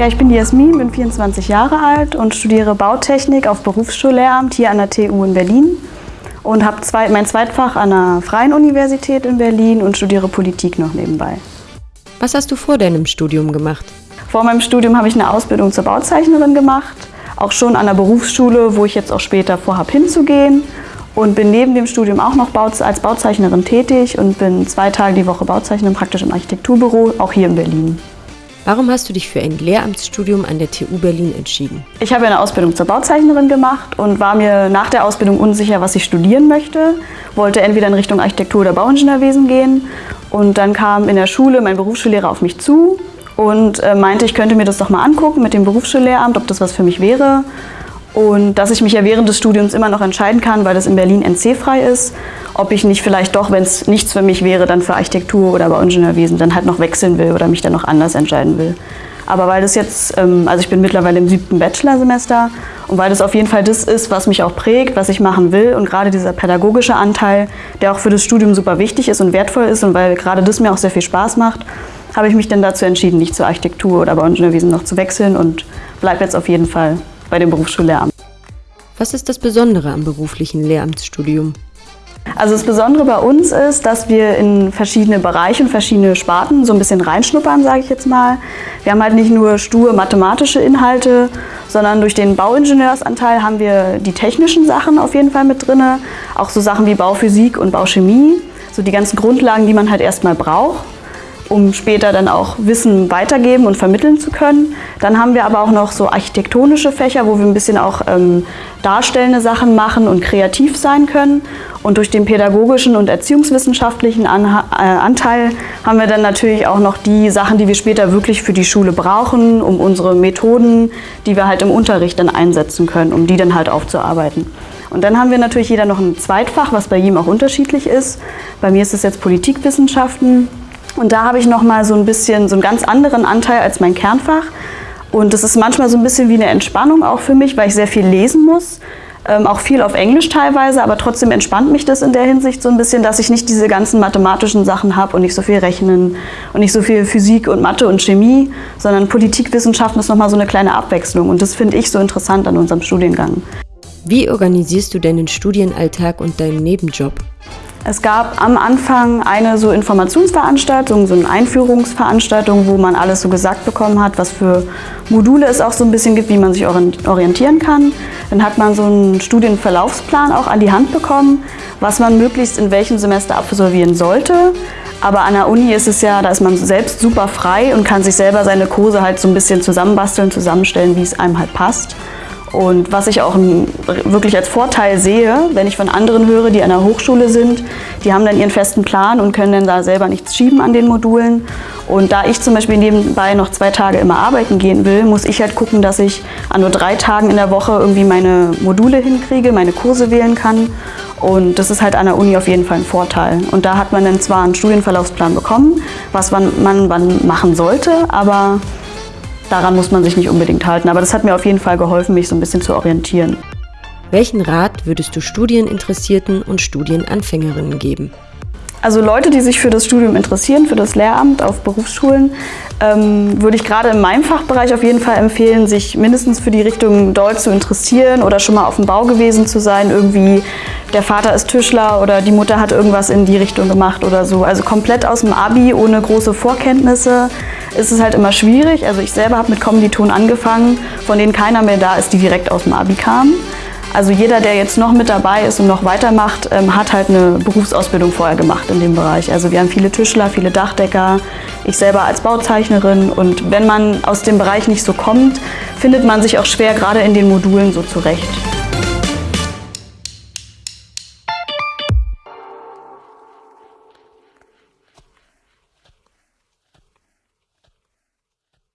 Ja, ich bin die Jasmin, bin 24 Jahre alt und studiere Bautechnik auf Berufsschullehramt hier an der TU in Berlin und habe zwei, mein Zweitfach an der Freien Universität in Berlin und studiere Politik noch nebenbei. Was hast du vor deinem Studium gemacht? Vor meinem Studium habe ich eine Ausbildung zur Bauzeichnerin gemacht, auch schon an der Berufsschule, wo ich jetzt auch später vorhabe hinzugehen und bin neben dem Studium auch noch als Bauzeichnerin tätig und bin zwei Tage die Woche Bauzeichnerin praktisch im Architekturbüro, auch hier in Berlin. Warum hast du dich für ein Lehramtsstudium an der TU Berlin entschieden? Ich habe eine Ausbildung zur Bauzeichnerin gemacht und war mir nach der Ausbildung unsicher, was ich studieren möchte. Wollte entweder in Richtung Architektur oder Bauingenieurwesen gehen. Und dann kam in der Schule mein Berufsschullehrer auf mich zu und äh, meinte, ich könnte mir das doch mal angucken mit dem Berufsschullehramt, ob das was für mich wäre. Und dass ich mich ja während des Studiums immer noch entscheiden kann, weil das in Berlin NC-frei ist, ob ich nicht vielleicht doch, wenn es nichts für mich wäre, dann für Architektur oder Bauingenieurwesen dann halt noch wechseln will oder mich dann noch anders entscheiden will. Aber weil das jetzt, ähm, also ich bin mittlerweile im siebten Bachelorsemester und weil das auf jeden Fall das ist, was mich auch prägt, was ich machen will und gerade dieser pädagogische Anteil, der auch für das Studium super wichtig ist und wertvoll ist und weil gerade das mir auch sehr viel Spaß macht, habe ich mich dann dazu entschieden, nicht zur Architektur oder Bauingenieurwesen noch zu wechseln und bleibe jetzt auf jeden Fall bei dem Berufsschullehramt. Was ist das Besondere am beruflichen Lehramtsstudium? Also das Besondere bei uns ist, dass wir in verschiedene Bereiche und verschiedene Sparten so ein bisschen reinschnuppern, sage ich jetzt mal. Wir haben halt nicht nur stur mathematische Inhalte, sondern durch den Bauingenieursanteil haben wir die technischen Sachen auf jeden Fall mit drin. Auch so Sachen wie Bauphysik und Bauchemie, so die ganzen Grundlagen, die man halt erstmal braucht um später dann auch Wissen weitergeben und vermitteln zu können. Dann haben wir aber auch noch so architektonische Fächer, wo wir ein bisschen auch ähm, darstellende Sachen machen und kreativ sein können. Und durch den pädagogischen und erziehungswissenschaftlichen An äh, Anteil haben wir dann natürlich auch noch die Sachen, die wir später wirklich für die Schule brauchen, um unsere Methoden, die wir halt im Unterricht dann einsetzen können, um die dann halt aufzuarbeiten. Und dann haben wir natürlich jeder noch ein Zweitfach, was bei jedem auch unterschiedlich ist. Bei mir ist es jetzt Politikwissenschaften. Und da habe ich nochmal so ein bisschen so einen ganz anderen Anteil als mein Kernfach. Und das ist manchmal so ein bisschen wie eine Entspannung auch für mich, weil ich sehr viel lesen muss. Ähm, auch viel auf Englisch teilweise, aber trotzdem entspannt mich das in der Hinsicht so ein bisschen, dass ich nicht diese ganzen mathematischen Sachen habe und nicht so viel Rechnen und nicht so viel Physik und Mathe und Chemie, sondern Politikwissenschaften ist nochmal so eine kleine Abwechslung und das finde ich so interessant an unserem Studiengang. Wie organisierst du deinen Studienalltag und deinen Nebenjob? Es gab am Anfang eine so Informationsveranstaltung, so eine Einführungsveranstaltung, wo man alles so gesagt bekommen hat, was für Module es auch so ein bisschen gibt, wie man sich orientieren kann. Dann hat man so einen Studienverlaufsplan auch an die Hand bekommen, was man möglichst in welchem Semester absolvieren sollte. Aber an der Uni ist es ja, da ist man selbst super frei und kann sich selber seine Kurse halt so ein bisschen zusammenbasteln, zusammenstellen, wie es einem halt passt. Und was ich auch wirklich als Vorteil sehe, wenn ich von anderen höre, die an der Hochschule sind, die haben dann ihren festen Plan und können dann da selber nichts schieben an den Modulen. Und da ich zum Beispiel nebenbei noch zwei Tage immer arbeiten gehen will, muss ich halt gucken, dass ich an nur drei Tagen in der Woche irgendwie meine Module hinkriege, meine Kurse wählen kann. Und das ist halt an der Uni auf jeden Fall ein Vorteil. Und da hat man dann zwar einen Studienverlaufsplan bekommen, was man, man wann machen sollte, aber daran muss man sich nicht unbedingt halten. Aber das hat mir auf jeden Fall geholfen, mich so ein bisschen zu orientieren. Welchen Rat würdest du Studieninteressierten und Studienanfängerinnen geben? Also Leute, die sich für das Studium interessieren, für das Lehramt auf Berufsschulen, ähm, würde ich gerade in meinem Fachbereich auf jeden Fall empfehlen, sich mindestens für die Richtung Deutsch zu interessieren oder schon mal auf dem Bau gewesen zu sein. Irgendwie der Vater ist Tischler oder die Mutter hat irgendwas in die Richtung gemacht oder so. Also komplett aus dem Abi, ohne große Vorkenntnisse ist es halt immer schwierig. Also ich selber habe mit Kommilitonen angefangen, von denen keiner mehr da ist, die direkt aus dem Abi kamen. Also jeder, der jetzt noch mit dabei ist und noch weitermacht, ähm, hat halt eine Berufsausbildung vorher gemacht in dem Bereich. Also wir haben viele Tischler, viele Dachdecker, ich selber als Bauzeichnerin und wenn man aus dem Bereich nicht so kommt, findet man sich auch schwer gerade in den Modulen so zurecht.